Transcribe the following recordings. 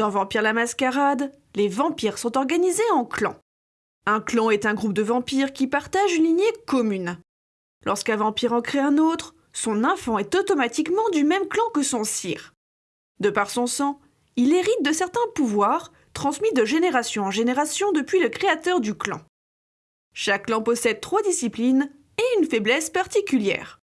Dans Vampire la Mascarade, les vampires sont organisés en clans. Un clan est un groupe de vampires qui partagent une lignée commune. Lorsqu'un vampire en crée un autre, son enfant est automatiquement du même clan que son sire. De par son sang, il hérite de certains pouvoirs transmis de génération en génération depuis le créateur du clan. Chaque clan possède trois disciplines et une faiblesse particulière.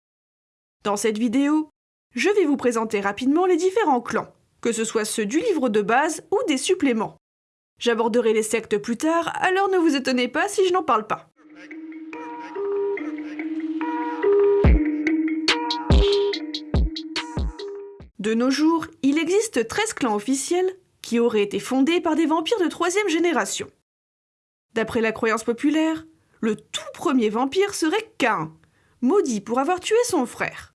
Dans cette vidéo, je vais vous présenter rapidement les différents clans, que ce soit ceux du livre de base ou des suppléments. J'aborderai les sectes plus tard, alors ne vous étonnez pas si je n'en parle pas. De nos jours, il existe 13 clans officiels qui auraient été fondés par des vampires de troisième génération. D'après la croyance populaire, le tout premier vampire serait Cain, maudit pour avoir tué son frère.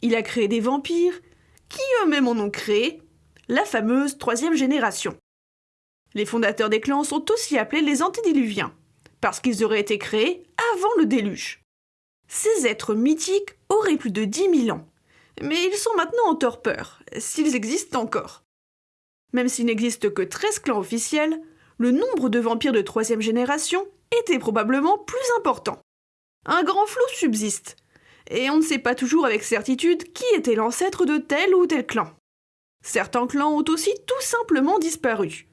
Il a créé des vampires qui eux-mêmes en ont créé la fameuse troisième génération. Les fondateurs des clans sont aussi appelés les antédiluviens, parce qu'ils auraient été créés avant le déluge. Ces êtres mythiques auraient plus de 10 000 ans mais ils sont maintenant en torpeur, s'ils existent encore. Même s'il n'existe que 13 clans officiels, le nombre de vampires de troisième génération était probablement plus important. Un grand flou subsiste, et on ne sait pas toujours avec certitude qui était l'ancêtre de tel ou tel clan. Certains clans ont aussi tout simplement disparu,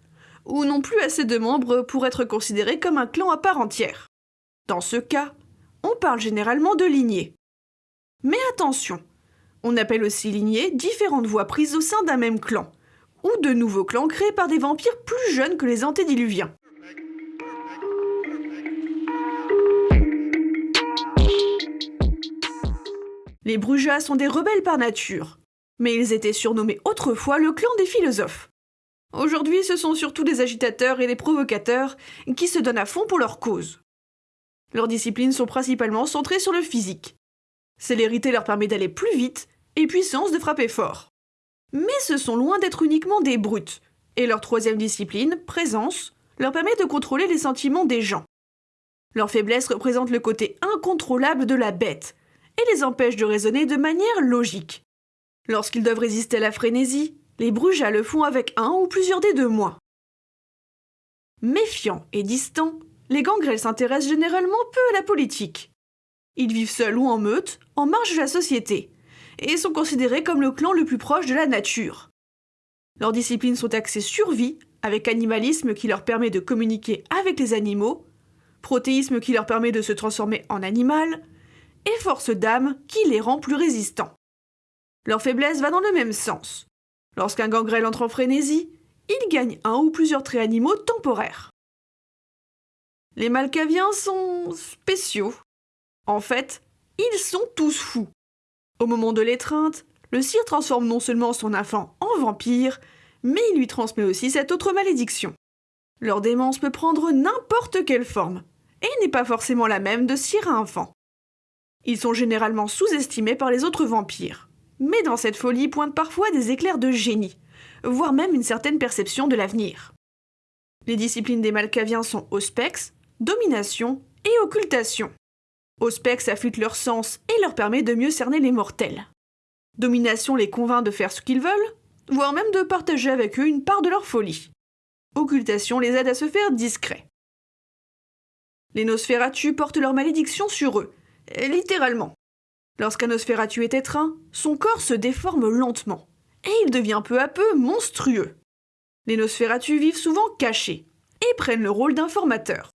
ou n'ont plus assez de membres pour être considérés comme un clan à part entière. Dans ce cas, on parle généralement de lignée. Mais attention, on appelle aussi lignée différentes voies prises au sein d'un même clan, ou de nouveaux clans créés par des vampires plus jeunes que les antédiluviens. Les Brujas sont des rebelles par nature, mais ils étaient surnommés autrefois le clan des philosophes. Aujourd'hui, ce sont surtout des agitateurs et des provocateurs qui se donnent à fond pour leur cause. Leurs disciplines sont principalement centrées sur le physique. Célérité leur permet d'aller plus vite et puissance de frapper fort. Mais ce sont loin d'être uniquement des brutes, et leur troisième discipline, présence, leur permet de contrôler les sentiments des gens. Leur faiblesse représente le côté incontrôlable de la bête, et les empêche de raisonner de manière logique. Lorsqu'ils doivent résister à la frénésie, les brujas le font avec un ou plusieurs des deux mois. Méfiants et distants, les gangrels s'intéressent généralement peu à la politique. Ils vivent seuls ou en meute, en marge de la société, et sont considérés comme le clan le plus proche de la nature. Leurs disciplines sont axées survie, avec animalisme qui leur permet de communiquer avec les animaux, protéisme qui leur permet de se transformer en animal, et force d'âme qui les rend plus résistants. Leur faiblesse va dans le même sens. Lorsqu'un gangrel entre en frénésie, il gagne un ou plusieurs traits animaux temporaires. Les Malkaviens sont spéciaux. En fait, ils sont tous fous. Au moment de l'étreinte, le sire transforme non seulement son enfant en vampire, mais il lui transmet aussi cette autre malédiction. Leur démence peut prendre n'importe quelle forme, et n'est pas forcément la même de sire à enfant. Ils sont généralement sous-estimés par les autres vampires, mais dans cette folie pointent parfois des éclairs de génie, voire même une certaine perception de l'avenir. Les disciplines des Malkaviens sont Auspex, Domination et Occultation. Auspex affûte leur sens et leur permet de mieux cerner les mortels. Domination les convainc de faire ce qu'ils veulent, voire même de partager avec eux une part de leur folie. Occultation les aide à se faire discrets. Les Nosferatu portent leur malédiction sur eux, littéralement. Lorsqu'un Nosferatu est étreint, son corps se déforme lentement, et il devient peu à peu monstrueux. Les Nosferatu vivent souvent cachés, et prennent le rôle d'informateurs.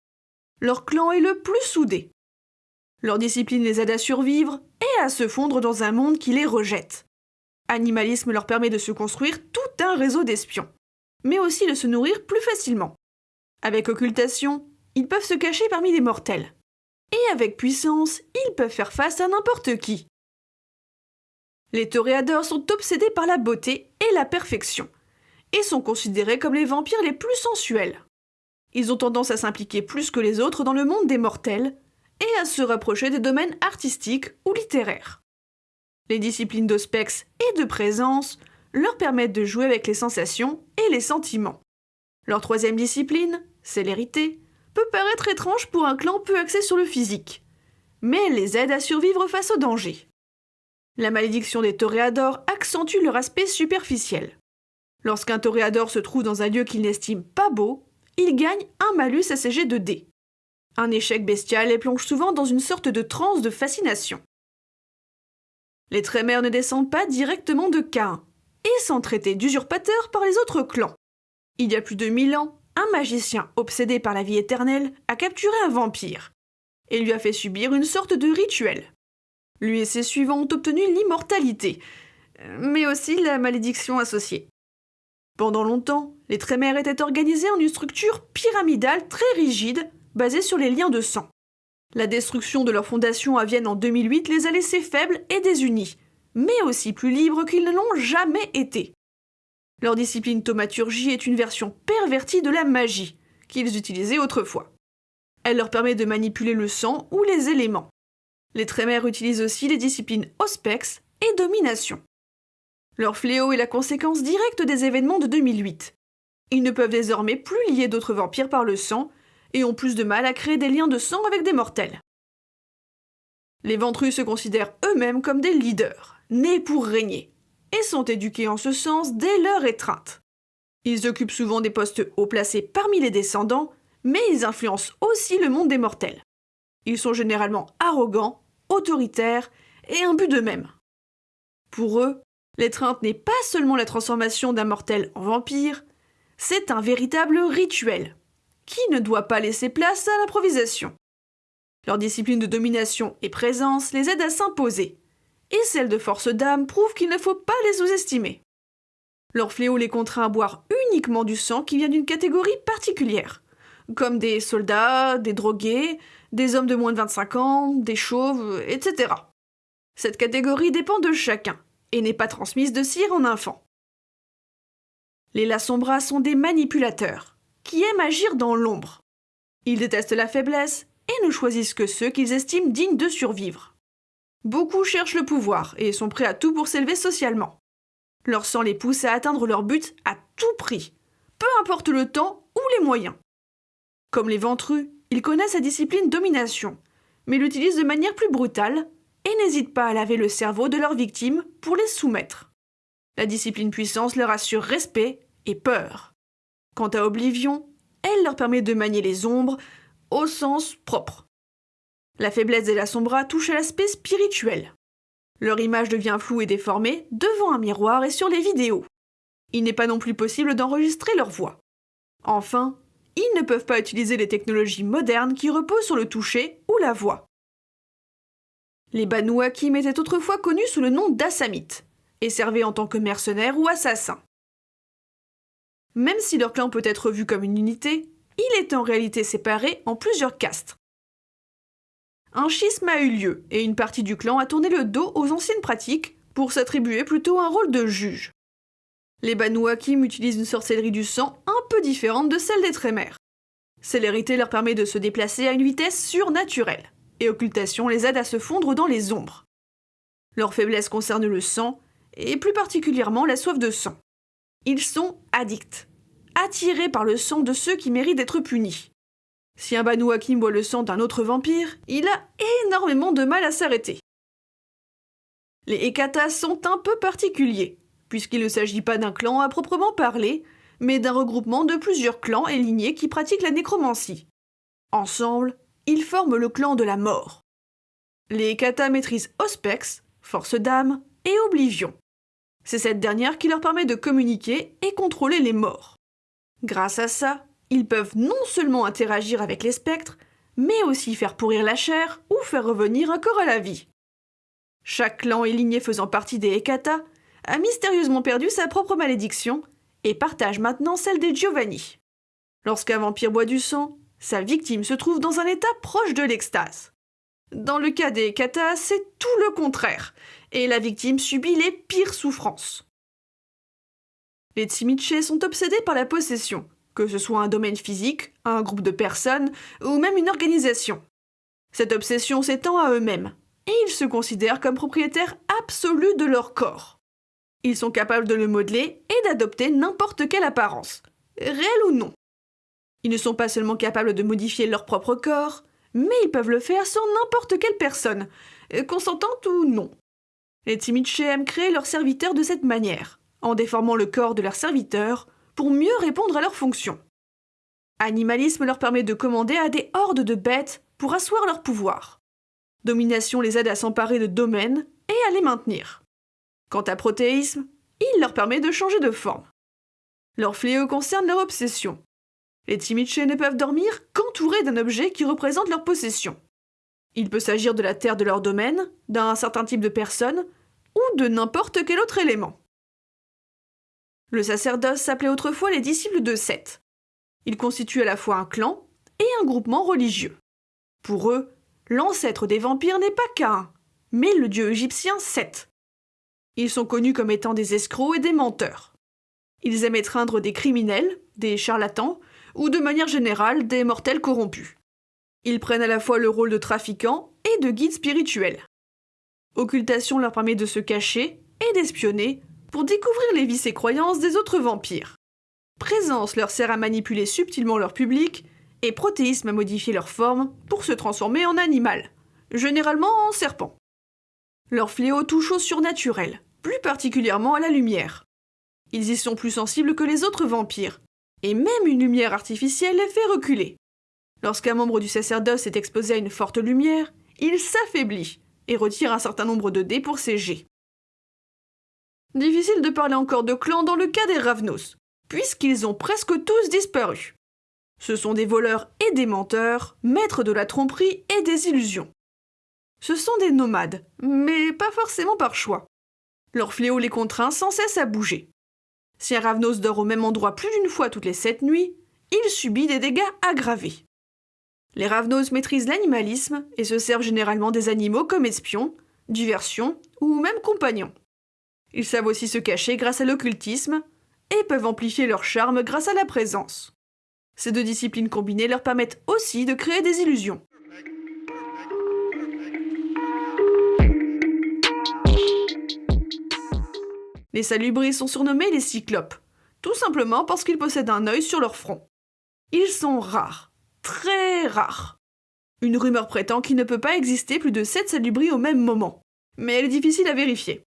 Leur clan est le plus soudé, leur discipline les aide à survivre et à se fondre dans un monde qui les rejette. Animalisme leur permet de se construire tout un réseau d'espions, mais aussi de se nourrir plus facilement. Avec occultation, ils peuvent se cacher parmi les mortels. Et avec puissance, ils peuvent faire face à n'importe qui. Les toréadors sont obsédés par la beauté et la perfection, et sont considérés comme les vampires les plus sensuels. Ils ont tendance à s'impliquer plus que les autres dans le monde des mortels, et à se rapprocher des domaines artistiques ou littéraires. Les disciplines d'ospex et de présence leur permettent de jouer avec les sensations et les sentiments. Leur troisième discipline, célérité, peut paraître étrange pour un clan peu axé sur le physique, mais les aide à survivre face au danger. La malédiction des toréadors accentue leur aspect superficiel. Lorsqu'un toréador se trouve dans un lieu qu'il n'estime pas beau, il gagne un malus ACG de D. Un échec bestial les plonge souvent dans une sorte de transe de fascination. Les Trémères ne descendent pas directement de Cain, et sont traités d'usurpateurs par les autres clans. Il y a plus de mille ans, un magicien obsédé par la vie éternelle a capturé un vampire et lui a fait subir une sorte de rituel. Lui et ses suivants ont obtenu l'immortalité, mais aussi la malédiction associée. Pendant longtemps, les Trémères étaient organisés en une structure pyramidale très rigide, basée sur les liens de sang. La destruction de leur fondation à Vienne en 2008 les a laissés faibles et désunis, mais aussi plus libres qu'ils ne l'ont jamais été. Leur discipline thaumaturgie est une version pervertie de la magie, qu'ils utilisaient autrefois. Elle leur permet de manipuler le sang ou les éléments. Les Trémères utilisent aussi les disciplines Auspex et Domination. Leur fléau est la conséquence directe des événements de 2008. Ils ne peuvent désormais plus lier d'autres vampires par le sang et ont plus de mal à créer des liens de sang avec des mortels. Les ventrus se considèrent eux-mêmes comme des leaders, nés pour régner, et sont éduqués en ce sens dès leur étreinte. Ils occupent souvent des postes haut placés parmi les descendants, mais ils influencent aussi le monde des mortels. Ils sont généralement arrogants, autoritaires et imbus d'eux-mêmes. Pour eux, l'étreinte n'est pas seulement la transformation d'un mortel en vampire, c'est un véritable rituel, qui ne doit pas laisser place à l'improvisation. Leur discipline de domination et présence les aide à s'imposer, et celle de force d'âme prouve qu'il ne faut pas les sous-estimer. Leur fléau les contraint à boire uniquement du sang qui vient d'une catégorie particulière, comme des soldats, des drogués, des hommes de moins de 25 ans, des chauves, etc. Cette catégorie dépend de chacun et n'est pas transmise de cire en enfant. Les Lassombras sont des manipulateurs qui aiment agir dans l'ombre. Ils détestent la faiblesse et ne choisissent que ceux qu'ils estiment dignes de survivre. Beaucoup cherchent le pouvoir et sont prêts à tout pour s'élever socialement. Leur sang les pousse à atteindre leur but à tout prix, peu importe le temps ou les moyens. Comme les ventrus, ils connaissent la discipline domination, mais l'utilisent de manière plus brutale et n'hésitent pas à laver le cerveau de leurs victimes pour les soumettre. La discipline puissance leur assure respect et peur. Quant à Oblivion, elle leur permet de manier les ombres au sens propre. La faiblesse des Sombra touche à l'aspect spirituel. Leur image devient floue et déformée devant un miroir et sur les vidéos. Il n'est pas non plus possible d'enregistrer leur voix. Enfin, ils ne peuvent pas utiliser les technologies modernes qui reposent sur le toucher ou la voix. Les Banu Hakim étaient autrefois connus sous le nom d'Assamites et servaient en tant que mercenaires ou assassins. Même si leur clan peut être vu comme une unité, il est en réalité séparé en plusieurs castes. Un schisme a eu lieu et une partie du clan a tourné le dos aux anciennes pratiques pour s'attribuer plutôt un rôle de juge. Les Banu Hakim utilisent une sorcellerie du sang un peu différente de celle des Trémères. Célérité leur permet de se déplacer à une vitesse surnaturelle, et occultation les aide à se fondre dans les ombres. Leur faiblesse concerne le sang, et plus particulièrement la soif de sang. Ils sont addicts, attirés par le sang de ceux qui méritent d'être punis. Si un Banu Hakim boit le sang d'un autre vampire, il a énormément de mal à s'arrêter. Les Ekatas sont un peu particuliers, puisqu'il ne s'agit pas d'un clan à proprement parler, mais d'un regroupement de plusieurs clans et lignées qui pratiquent la nécromancie. Ensemble, ils forment le clan de la mort. Les Ekatas maîtrisent Auspex, force d'âme, et Oblivion. C'est cette dernière qui leur permet de communiquer et contrôler les morts. Grâce à ça, ils peuvent non seulement interagir avec les spectres, mais aussi faire pourrir la chair ou faire revenir un corps à la vie. Chaque clan et lignée faisant partie des Hekata a mystérieusement perdu sa propre malédiction et partage maintenant celle des Giovanni. Lorsqu'un vampire boit du sang, sa victime se trouve dans un état proche de l'extase. Dans le cas des Hekata, c'est tout le contraire, et la victime subit les pires souffrances. Les Tsimiche sont obsédés par la possession, que ce soit un domaine physique, un groupe de personnes ou même une organisation. Cette obsession s'étend à eux-mêmes, et ils se considèrent comme propriétaires absolus de leur corps. Ils sont capables de le modeler et d'adopter n'importe quelle apparence, réelle ou non. Ils ne sont pas seulement capables de modifier leur propre corps, mais ils peuvent le faire sur n'importe quelle personne, consentante ou non. Les Timiche aiment créer leurs serviteurs de cette manière, en déformant le corps de leurs serviteurs pour mieux répondre à leurs fonctions. Animalisme leur permet de commander à des hordes de bêtes pour asseoir leur pouvoir. Domination les aide à s'emparer de domaines et à les maintenir. Quant à protéisme, il leur permet de changer de forme. Leur fléau concerne leur obsession. Les Timiche ne peuvent dormir qu'entourés d'un objet qui représente leur possession. Il peut s'agir de la terre de leur domaine, d'un certain type de personne, ou de n'importe quel autre élément. Le sacerdoce s'appelait autrefois les disciples de Seth. Ils constituent à la fois un clan et un groupement religieux. Pour eux, l'ancêtre des vampires n'est pas Cain, mais le dieu égyptien Seth. Ils sont connus comme étant des escrocs et des menteurs. Ils aiment étreindre des criminels, des charlatans, ou de manière générale des mortels corrompus. Ils prennent à la fois le rôle de trafiquants et de guides spirituels. Occultation leur permet de se cacher et d'espionner pour découvrir les vices et croyances des autres vampires. Présence leur sert à manipuler subtilement leur public et protéisme à modifier leur forme pour se transformer en animal, généralement en serpent. Leur fléau touche au surnaturel, plus particulièrement à la lumière. Ils y sont plus sensibles que les autres vampires, et même une lumière artificielle les fait reculer. Lorsqu'un membre du sacerdoce est exposé à une forte lumière, il s'affaiblit et retire un certain nombre de dés pour ses jets. Difficile de parler encore de clan dans le cas des Ravnos, puisqu'ils ont presque tous disparu. Ce sont des voleurs et des menteurs, maîtres de la tromperie et des illusions. Ce sont des nomades, mais pas forcément par choix. Leur fléau les contraint sans cesse à bouger. Si un Ravnos dort au même endroit plus d'une fois toutes les sept nuits, il subit des dégâts aggravés. Les Ravnos maîtrisent l'animalisme et se servent généralement des animaux comme espions, diversions ou même compagnons. Ils savent aussi se cacher grâce à l'occultisme et peuvent amplifier leur charme grâce à la présence. Ces deux disciplines combinées leur permettent aussi de créer des illusions. Les salubris sont surnommés les cyclopes, tout simplement parce qu'ils possèdent un œil sur leur front. Ils sont rares, très rares. Une rumeur prétend qu'il ne peut pas exister plus de 7 salubris au même moment, mais elle est difficile à vérifier.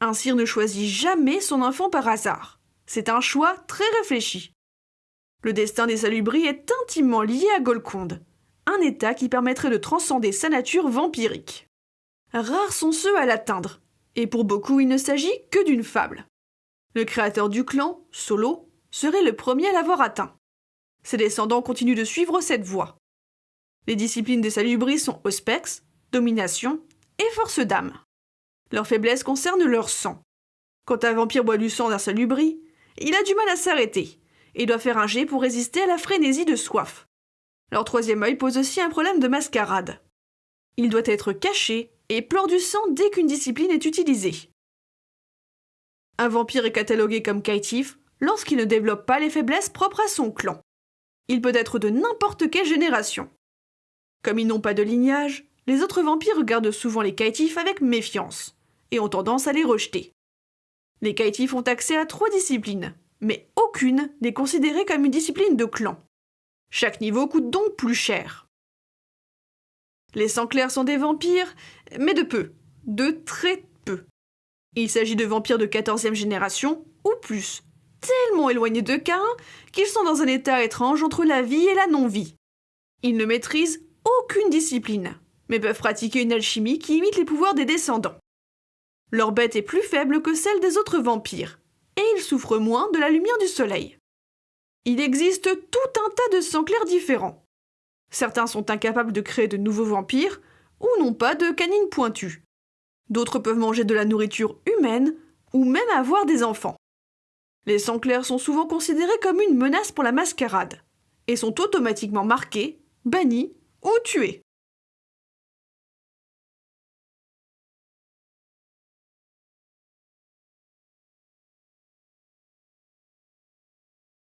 Un sire ne choisit jamais son enfant par hasard. C'est un choix très réfléchi. Le destin des salubris est intimement lié à Golconde, un état qui permettrait de transcender sa nature vampirique. Rares sont ceux à l'atteindre, et pour beaucoup il ne s'agit que d'une fable. Le créateur du clan, Solo, serait le premier à l'avoir atteint. Ses descendants continuent de suivre cette voie. Les disciplines des salubris sont Auspex, Domination et Force d'âme. Leur faiblesse concerne leur sang. Quand un vampire boit du sang d'un salubri, il a du mal à s'arrêter et doit faire un jet pour résister à la frénésie de soif. Leur troisième œil pose aussi un problème de mascarade. Il doit être caché et pleure du sang dès qu'une discipline est utilisée. Un vampire est catalogué comme caïtif lorsqu'il ne développe pas les faiblesses propres à son clan. Il peut être de n'importe quelle génération. Comme ils n'ont pas de lignage, les autres vampires regardent souvent les caïtifs avec méfiance et ont tendance à les rejeter. Les caïtifs ont accès à trois disciplines, mais aucune n'est considérée comme une discipline de clan. Chaque niveau coûte donc plus cher. Les sangs clairs sont des vampires, mais de peu, de très peu. Il s'agit de vampires de 14e génération ou plus, tellement éloignés de Cain qu'ils sont dans un état étrange entre la vie et la non-vie. Ils ne maîtrisent aucune discipline, mais peuvent pratiquer une alchimie qui imite les pouvoirs des descendants. Leur bête est plus faible que celle des autres vampires, et ils souffrent moins de la lumière du soleil. Il existe tout un tas de sangs clairs différents. Certains sont incapables de créer de nouveaux vampires, ou n'ont pas de canines pointues. D'autres peuvent manger de la nourriture humaine, ou même avoir des enfants. Les sangs clairs sont souvent considérés comme une menace pour la mascarade, et sont automatiquement marqués, bannis ou tués.